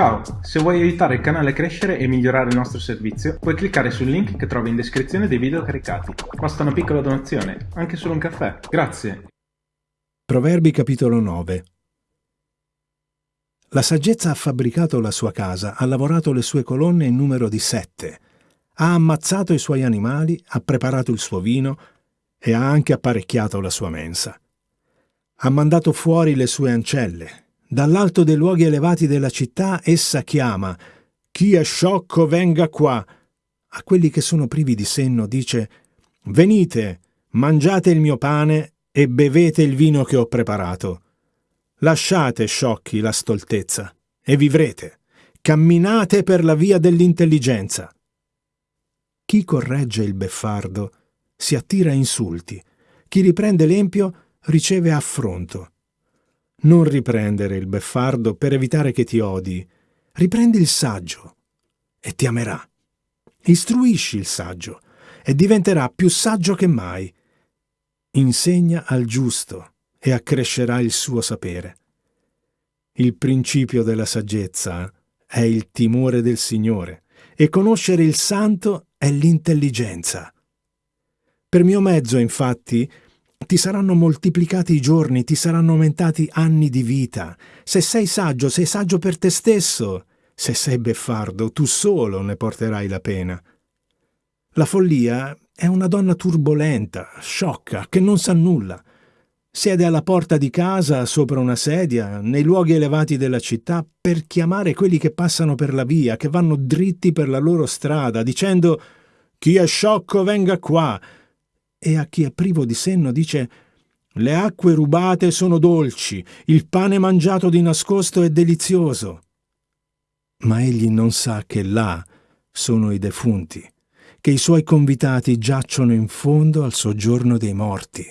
Ciao, se vuoi aiutare il canale a crescere e migliorare il nostro servizio, puoi cliccare sul link che trovi in descrizione dei video caricati. Basta una piccola donazione, anche solo un caffè. Grazie. Proverbi capitolo 9 La saggezza ha fabbricato la sua casa, ha lavorato le sue colonne in numero di sette, ha ammazzato i suoi animali, ha preparato il suo vino e ha anche apparecchiato la sua mensa. Ha mandato fuori le sue ancelle, Dall'alto dei luoghi elevati della città essa chiama Chi è sciocco venga qua. A quelli che sono privi di senno dice Venite, mangiate il mio pane e bevete il vino che ho preparato. Lasciate, sciocchi, la stoltezza e vivrete. Camminate per la via dell'intelligenza. Chi corregge il beffardo si attira insulti. Chi riprende l'empio riceve affronto. Non riprendere il beffardo per evitare che ti odi. Riprendi il saggio e ti amerà. Istruisci il saggio e diventerà più saggio che mai. Insegna al giusto e accrescerà il suo sapere. Il principio della saggezza è il timore del Signore e conoscere il santo è l'intelligenza. Per mio mezzo, infatti, ti saranno moltiplicati i giorni, ti saranno aumentati anni di vita. Se sei saggio, sei saggio per te stesso. Se sei beffardo, tu solo ne porterai la pena. La follia è una donna turbolenta, sciocca, che non sa nulla. Siede alla porta di casa, sopra una sedia, nei luoghi elevati della città, per chiamare quelli che passano per la via, che vanno dritti per la loro strada, dicendo «Chi è sciocco venga qua», e a chi è privo di senno dice le acque rubate sono dolci, il pane mangiato di nascosto è delizioso. Ma egli non sa che là sono i defunti, che i suoi convitati giacciono in fondo al soggiorno dei morti.